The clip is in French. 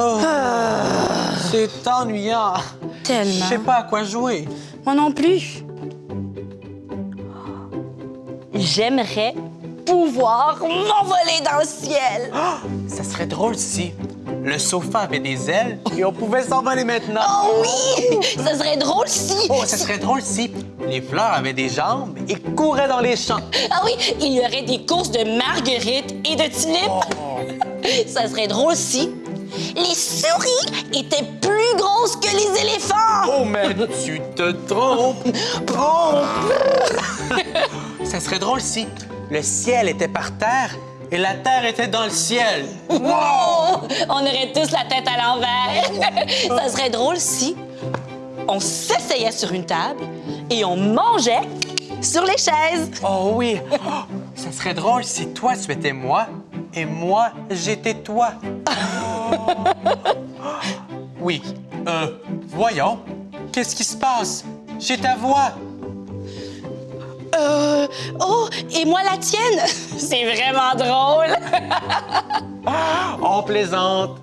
Oh, C'est ennuyant. Tellement. Je sais pas à quoi jouer. Moi non plus. J'aimerais pouvoir m'envoler dans le ciel. Ça serait drôle si le sofa avait des ailes et on pouvait s'envoler maintenant. Oh oui! Ça serait drôle si... Oh, ça serait drôle si les fleurs avaient des jambes et couraient dans les champs. Ah oui, il y aurait des courses de marguerites et de tulipes. Ça serait drôle si les souris étaient plus grosses que les éléphants. Oh, mais tu te trompes. Oh. ça serait drôle si le ciel était par terre et la terre était dans le ciel. Oh! On aurait tous la tête à l'envers. Ça serait drôle si on s'asseyait sur une table et on mangeait sur les chaises. Oh oui. Oh, ça serait drôle si toi tu étais moi et moi j'étais toi. Oui. Euh, voyons. Qu'est-ce qui se passe? j'ai ta voix? Euh, oh, et moi la tienne? C'est vraiment drôle. On plaisante.